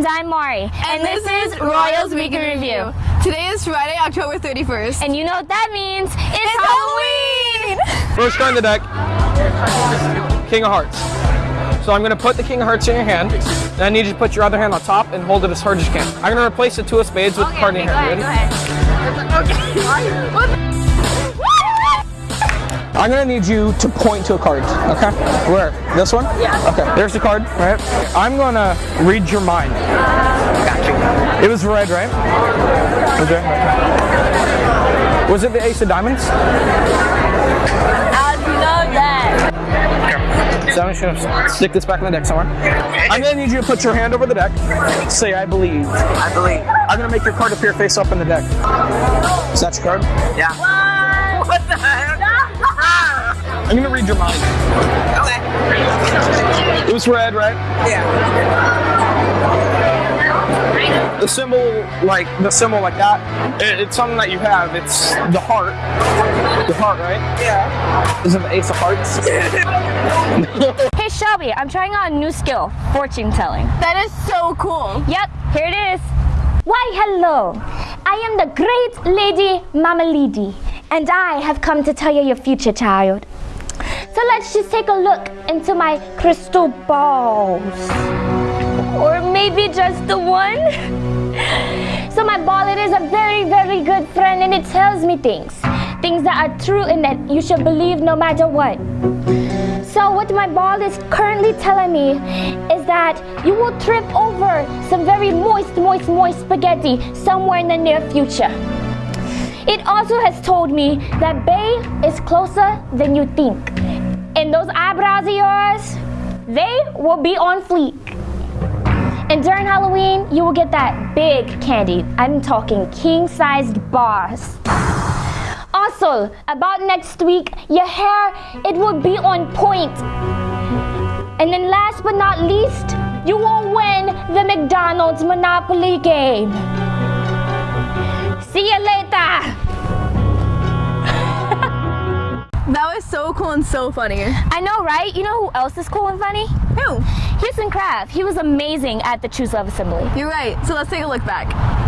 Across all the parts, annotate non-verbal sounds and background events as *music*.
And I'm Mari. And, this, is Royals Week in Review. Today is Friday, October 31st. And you know what that means? It's, Halloween! First card in the deck, King of Hearts. So I'm going to put the King of Hearts in your hand, and I need you to put your other hand on top and hold it as hard as you can. I'm going to replace the Two of Spades with the card in your hand. Ready? *laughs* I'm going to need you to point to a card, okay? Where? This one? Yeah. Okay, there's the card, right? I'm going to read your mind. It was red, right? Okay. Was it the Ace of Diamonds? I love that. So I'm just gonna stick this back in the deck somewhere. I'm gonna need you to put your hand over the deck. Say I believe. I believe. I'm gonna make your card appear face up in the deck. Is that your card? Yeah. What the heck? I'm gonna read your mind. Okay. It was red, right? Yeah. The symbol, like the symbol like that, it- it's something that you have. It's the heart. The heart, right? Yeah. Is it the Ace of Hearts? *laughs* Hey Shelby, I'm trying out a new skill, fortune telling. That is so cool. Yep, here it is. Why, hello. I am the great lady Mama Lady, and I have come to tell you your future, child. So let's just take a look into my crystal balls. Or maybe just the one. *laughs* So my ball, it is a very, very good friend, and it tells me things. Things that are true and that you should believe no matter what. So what my ball is currently telling me is that you will trip over some very moist, moist, moist spaghetti somewhere in the near future. It also has told me that Bay is closer than you think. And those eyebrows of yours, they will be on fleek. And during Halloween, you will get that big candy. I'm talking king-sized bars. Also, about next week, your hair, it will be on point. And then last but not least, you will win the McDonald's Monopoly game. See you later. That was so cool and so funny. I know, right? You know who else is cool and funny? Who? Houston Kraft. He was amazing at the Choose Love Assembly. You're right. So let's take a look back.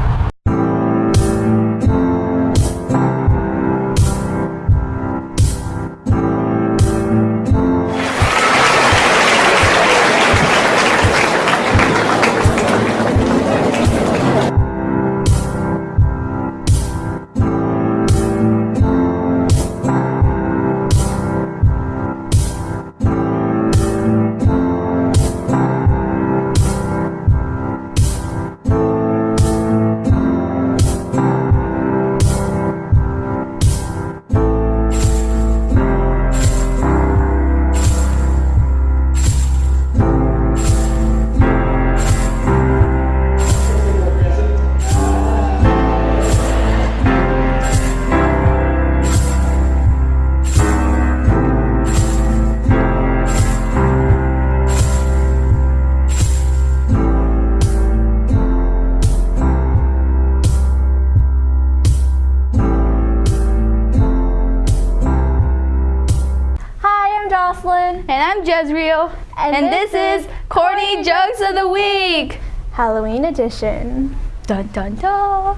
Jocelyn. And I'm Jezreel. And, this, is Corny Jokes of the Week. Halloween edition. Dun dun dun.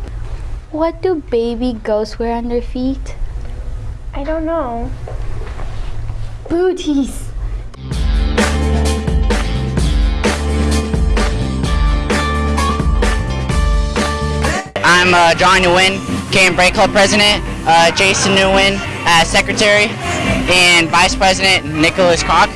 What do baby ghosts wear on their feet? I don't know. Booties. I'm uh, John Nguyen, Game Break Club President, uh, Jason Nguyen as Secretary, and Vice President Nicholas Cock.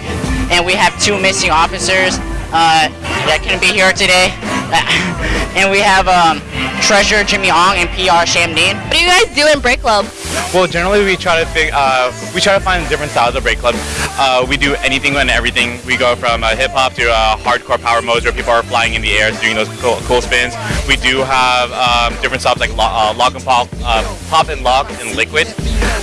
And we have two missing officers uh, that couldn't be here today. *laughs* and we have um, Treasurer Jimmy Ong and PR Shamdeen. What do you guys do in Break Club? Well, generally we try to fig- uh, we try to find different styles of break club. Uh, we do anything and everything. We go from uh, hip hop to uh, hardcore power modes where people are flying in the air doing those cool, cool spins. We do have um, different styles like lo- uh, lock and pop, uh, pop and lock, and liquid.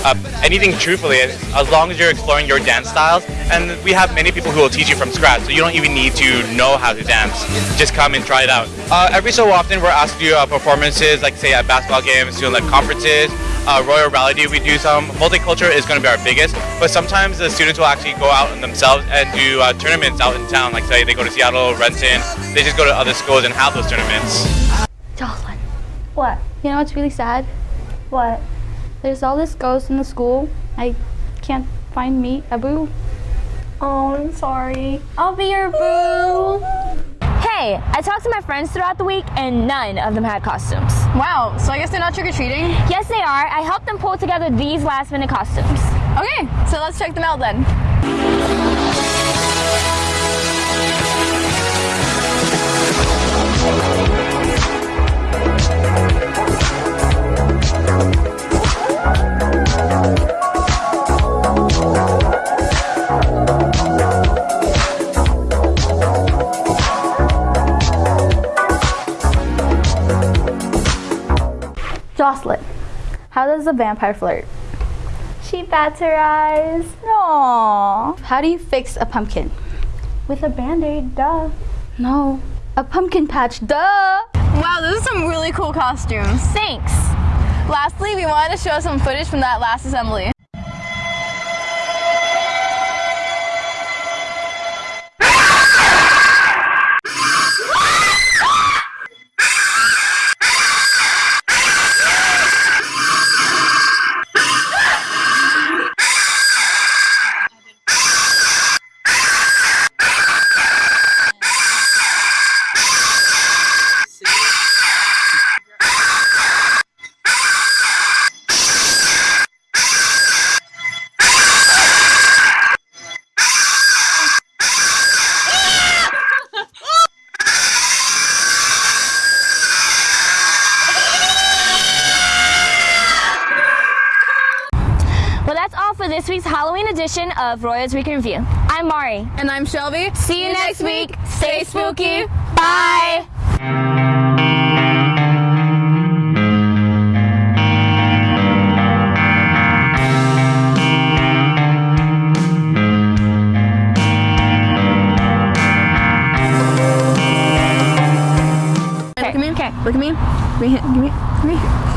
Uh, anything truthfully, as long as you're exploring your dance styles. And we have many people who will teach you from scratch, so you don't even need to know how to dance. Just come and try it out. Uh, every so often, we're asked to do uh, performances, like say at basketball games, doing like conferences. Uh, Royal Rally Day, we do some. Multicultural is going to be our biggest, but sometimes the students will actually go out themselves and do uh, tournaments out in town. Like say they go to Seattle, Renton, they just go to other schools and have those tournaments. Jocelyn. What? You know what's really sad? What? There's all this ghost in the school. I can't find me, Abu. Oh, I'm sorry. I'll be your boo. Hey, I talked to my friends throughout the week and none of them had costumes. Wow, so I guess they're not trick-or-treating? Yes, they are. I helped them pull together these last minute costumes. Okay, so let's check them out then. How does a vampire flirt? She bats her eyes. Aww. How do you fix a pumpkin? With a band-aid, duh. No, a pumpkin patch, duh! Wow, those are some really cool costumes. Thanks. Lastly, we wanted to show some footage from that last assembly. Well, that's all for this week's Halloween edition of Royals Week in Review. I'm Mari. And I'm Shelby. See you next week. Stay spooky. Bye. Look at me. Okay. Look at me. Give me, give me, give me.